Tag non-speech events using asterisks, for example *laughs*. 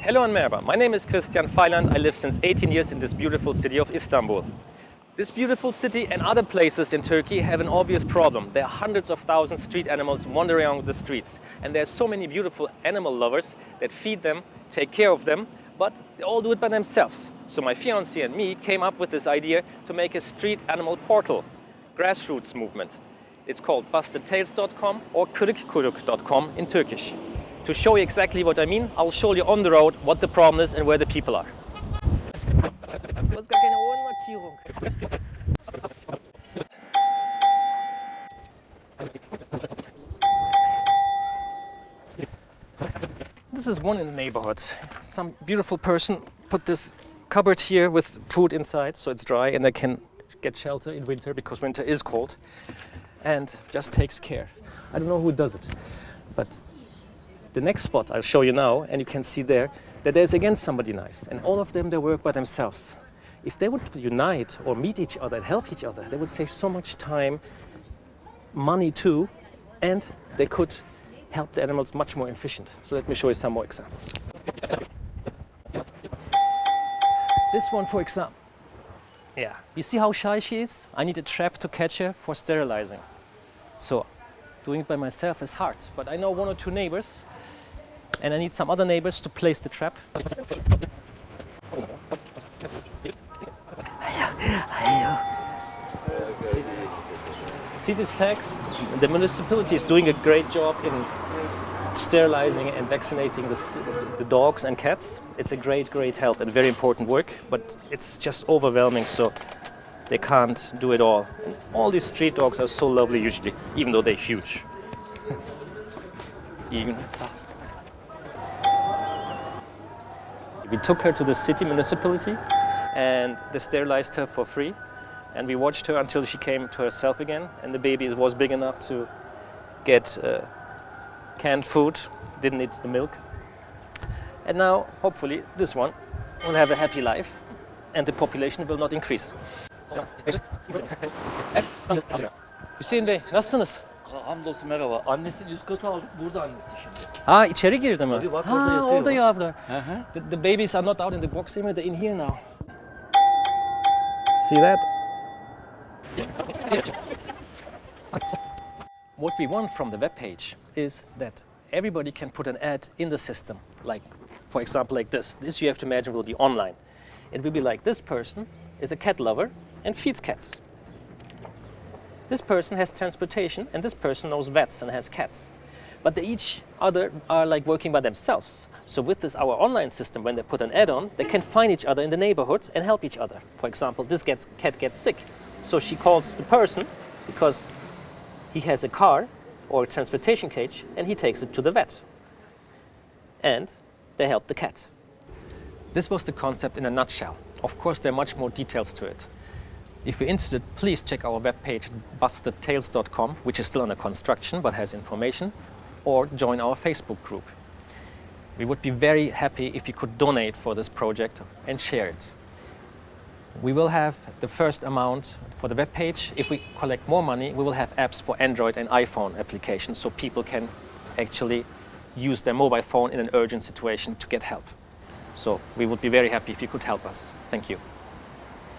Hello and merhaba. My name is Christian Feiland. I live since 18 years in this beautiful city of Istanbul. This beautiful city and other places in Turkey have an obvious problem. There are hundreds of thousands of street animals wandering around the streets. And there are so many beautiful animal lovers that feed them, take care of them, but they all do it by themselves. So my fiancé and me came up with this idea to make a street animal portal, grassroots movement. It's called bustedtails.com or kırıkkuyruk.com in Turkish. To show you exactly what I mean, I'll show you on the road what the problem is and where the people are. This is one in the neighborhood. Some beautiful person put this cupboard here with food inside so it's dry and they can get shelter in winter because winter is cold and just takes care. I don't know who does it, but the next spot I'll show you now and you can see there that there's again somebody nice and all of them they work by themselves. If they would unite or meet each other and help each other, they would save so much time, money too, and they could help the animals much more efficient. So let me show you some more examples. This one, for example. Yeah, you see how shy she is? I need a trap to catch her for sterilizing. So doing it by myself is hard, but I know one or two neighbors and I need some other neighbors to place the trap. See these tags? The municipality is doing a great job in sterilizing and vaccinating the, the, dogs and cats. It's a great, great help and very important work, but it's just overwhelming, so they can't do it all. And all these street dogs are so lovely usually, even though they're huge. *laughs* we took her to the city municipality and they sterilized her for free and we watched her until she came to herself again and the baby was big enough to get uh, canned food, didn't need the milk. And now, hopefully, this one will have a happy life and the population will not increase. Hüseyin Bey, nasılsınız? Hamdolsun merhaba. Annesini üst kata aldık. Burada annesi şimdi. Ha içeri girdi mi? Tabii, bak ha orada yatıyor orada yavrular. Hı hı. The, the babies are not out in the box anymore, they're in here now. See that? What we want from the web page is that everybody can put an ad in the system, like, for example, like this. This you have to imagine will be online. It will be like this person is a cat lover and feeds cats. This person has transportation and this person knows vets and has cats. But they each other are like working by themselves. So with this our online system, when they put an ad on, they can find each other in the neighborhood and help each other. For example, this gets, cat gets sick. So she calls the person because he has a car or a transportation cage and he takes it to the vet. And they help the cat. This was the concept in a nutshell. Of course, there are much more details to it. If you're interested, please check our webpage bustedtails.com, which is still under construction but has information, or join our Facebook group. We would be very happy if you could donate for this project and share it. We will have the first amount for the webpage. If we collect more money, we will have apps for Android and iPhone applications so people can actually use their mobile phone in an urgent situation to get help. So we would be very happy if you could help us. Thank you.